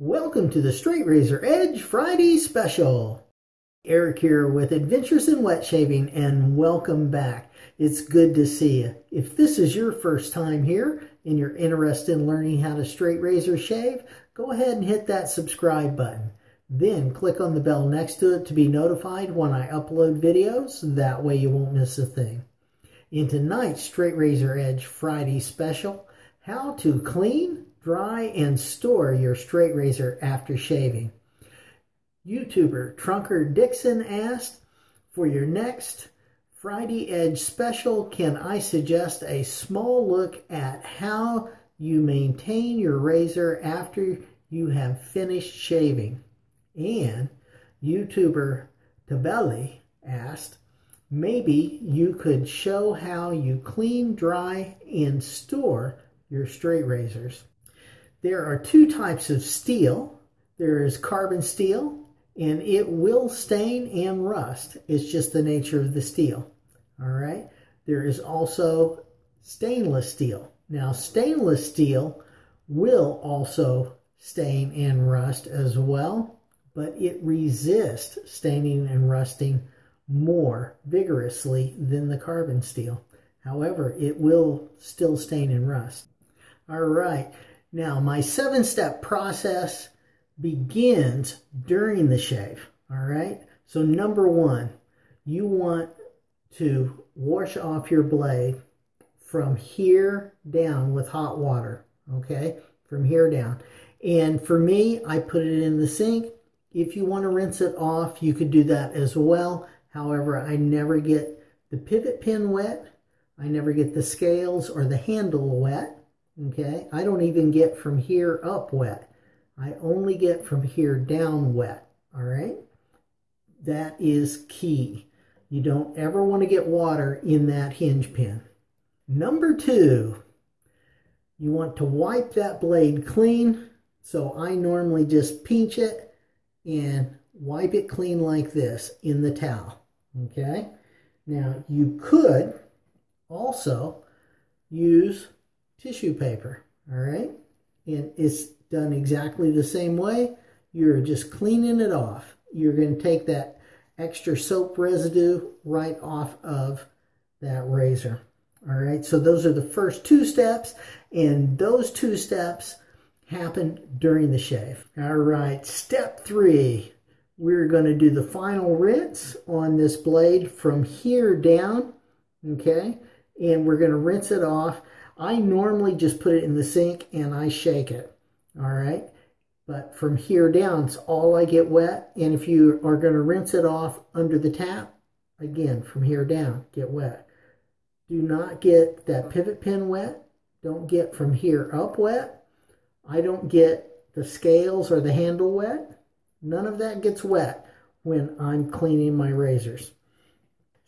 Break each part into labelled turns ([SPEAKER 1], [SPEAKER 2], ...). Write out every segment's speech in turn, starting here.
[SPEAKER 1] Welcome to the Straight Razor Edge Friday Special. Eric here with Adventures in Wet Shaving and welcome back. It's good to see you. If this is your first time here and you're interested in learning how to straight razor shave, go ahead and hit that subscribe button. Then click on the bell next to it to be notified when I upload videos. That way you won't miss a thing. In tonight's Straight Razor Edge Friday Special, how to clean dry and store your straight razor after shaving. YouTuber Trunker Dixon asked, for your next Friday Edge special, can I suggest a small look at how you maintain your razor after you have finished shaving? And YouTuber Tabelli asked, maybe you could show how you clean, dry, and store your straight razors. There are two types of steel. There is carbon steel, and it will stain and rust. It's just the nature of the steel. All right. There is also stainless steel. Now, stainless steel will also stain and rust as well, but it resists staining and rusting more vigorously than the carbon steel. However, it will still stain and rust. All right. Now, my seven-step process begins during the shave, all right? So number one, you want to wash off your blade from here down with hot water, okay? From here down. And for me, I put it in the sink. If you want to rinse it off, you could do that as well. However, I never get the pivot pin wet. I never get the scales or the handle wet. Okay, I don't even get from here up wet. I only get from here down wet. All right, that is key. You don't ever want to get water in that hinge pin. Number two, you want to wipe that blade clean. So I normally just pinch it and wipe it clean like this in the towel. Okay, now you could also use tissue paper, all right? And it's done exactly the same way. You're just cleaning it off. You're going to take that extra soap residue right off of that razor. All right, so those are the first two steps, and those two steps happen during the shave. All right, step three, we're going to do the final rinse on this blade from here down, okay? And we're going to rinse it off. I normally just put it in the sink and I shake it, all right? But from here down, it's all I get wet. And if you are going to rinse it off under the tap, again, from here down, get wet. Do not get that pivot pin wet. Don't get from here up wet. I don't get the scales or the handle wet. None of that gets wet when I'm cleaning my razors.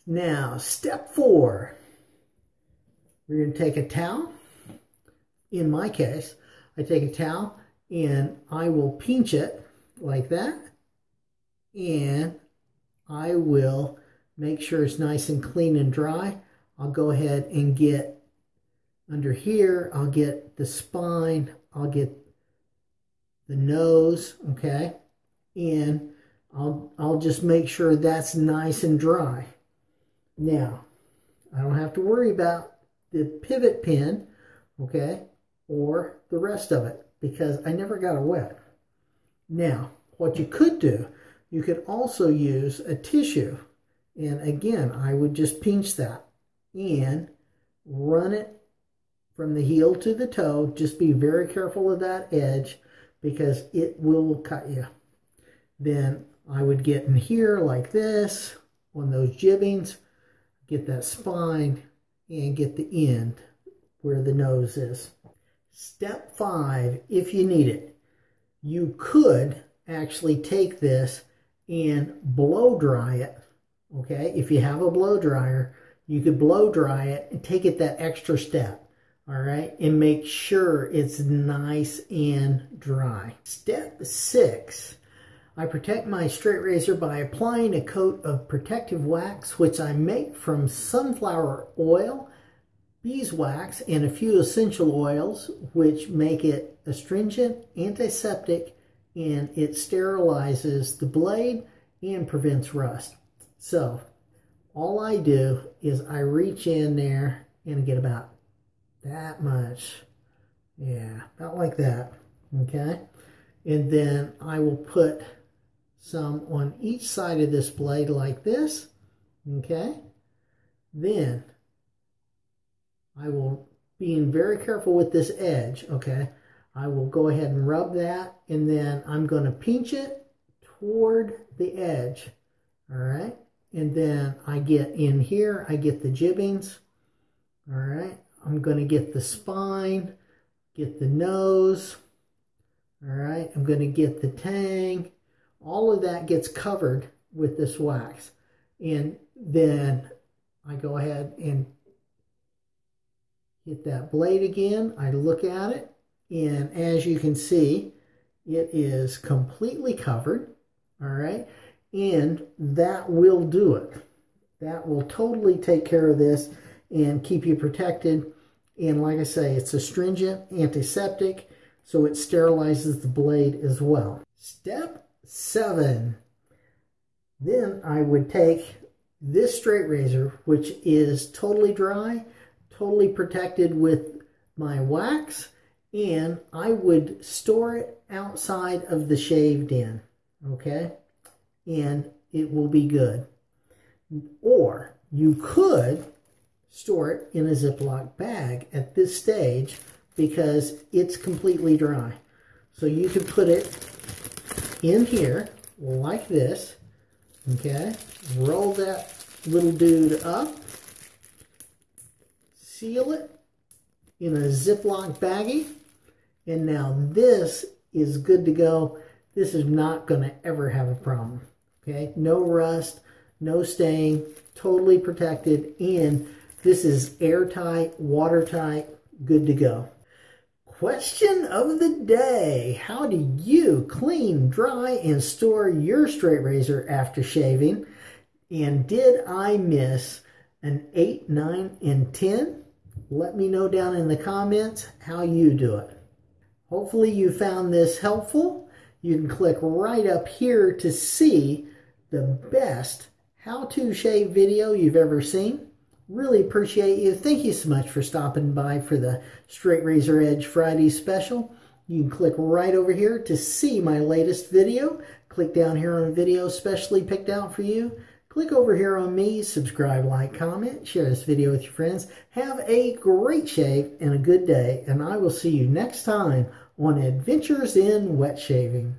[SPEAKER 1] Now, step four. We're going to take a towel. In my case, I take a towel and I will pinch it like that. And I will make sure it's nice and clean and dry. I'll go ahead and get under here, I'll get the spine, I'll get the nose, okay? And I'll, I'll just make sure that's nice and dry. Now, I don't have to worry about the pivot pin, okay, or the rest of it because I never got it wet. Now, what you could do, you could also use a tissue. And again, I would just pinch that and run it from the heel to the toe. Just be very careful of that edge because it will cut you. Then I would get in here like this on those jimpings, get that spine, and get the end where the nose is. Step five, if you need it, you could actually take this and blow dry it. Okay, if you have a blow dryer, you could blow dry it and take it that extra step. All right, and make sure it's nice and dry. Step six, I protect my straight razor by applying a coat of protective wax, which I make from sunflower oil, beeswax, and a few essential oils, which make it astringent, antiseptic, and it sterilizes the blade and prevents rust. So all I do is I reach in there and get about that much. Yeah, about like that. Okay. And then I will put some on each side of this blade like this. Okay. Then I will, being very careful with this edge, okay, I will go ahead and rub that and then I'm going to pinch it toward the edge. All right. And then I get in here, I get the jimpings. All right. I'm going to get the spine, get the nose. All right. I'm going to get the tang. All of that gets covered with this wax. And then I go ahead and hit that blade again. I look at it. And as you can see, it is completely covered. All right. And that will do it. That will totally take care of this and keep you protected. And like I say, it's astringent, antiseptic, so it sterilizes the blade as well. Step seven. Then I would take this straight razor, which is totally dry, totally protected with my wax, and I would store it outside of the shaved in, okay? And it will be good. Or you could store it in a Ziploc bag at this stage because it's completely dry. So you could put it in here like this, okay? Roll that little dude up, seal it in a Ziploc baggie, and now this is good to go. This is not going to ever have a problem, okay? No rust, no stain, totally protected, and this is airtight, watertight, good to go. Question of the day. How do you clean, dry, and store your straight razor after shaving? And did I miss an 8, 9, and 10? Let me know down in the comments how you do it. Hopefully you found this helpful. You can click right up here to see the best how-to shave video you've ever seen. Really appreciate you. Thank you so much for stopping by for the Straight Razor Edge Friday special. You can click right over here to see my latest video. Click down here on a video specially picked out for you. Click over here on me, subscribe, like, comment, share this video with your friends. Have a great shave and a good day, and I will see you next time on Adventures in Wet Shaving.